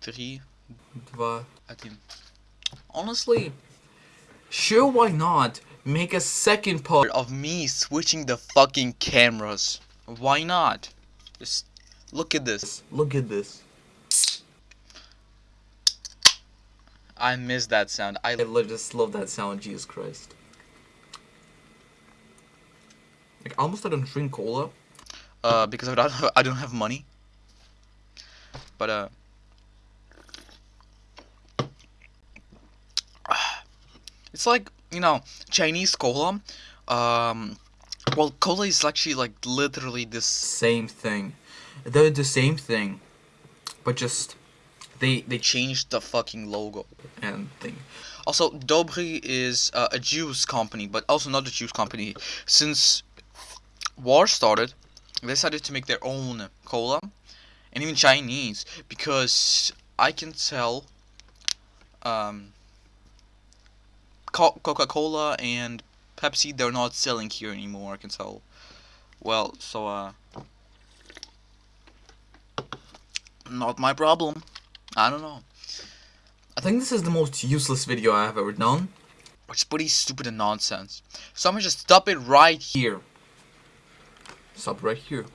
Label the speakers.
Speaker 1: 3,
Speaker 2: 2,
Speaker 1: 1.
Speaker 2: Honestly, sure why not make a second part
Speaker 1: of me switching the fucking cameras. Why not? Just look at this.
Speaker 2: Look at this.
Speaker 1: I miss that sound. I,
Speaker 2: I just love that sound, Jesus Christ. Like, almost I don't drink cola.
Speaker 1: Uh, because I don't have, I don't have money. But, uh... It's like, you know, Chinese cola. Um well, cola is actually like literally the
Speaker 2: Same thing. They're the same thing, but just they they
Speaker 1: changed the fucking logo.
Speaker 2: and thing.
Speaker 1: Also, Dobry is uh, a juice company, but also not a juice company. Since war started, they decided to make their own cola, and even Chinese, because I can tell um, Coca-Cola and Pepsi they're not selling here anymore. I can tell. Well, so uh, not my problem. I don't know.
Speaker 2: I think this is the most useless video I have ever done.
Speaker 1: Which is pretty stupid and nonsense. So I'm gonna just stop it right here.
Speaker 2: Here. Stop right here.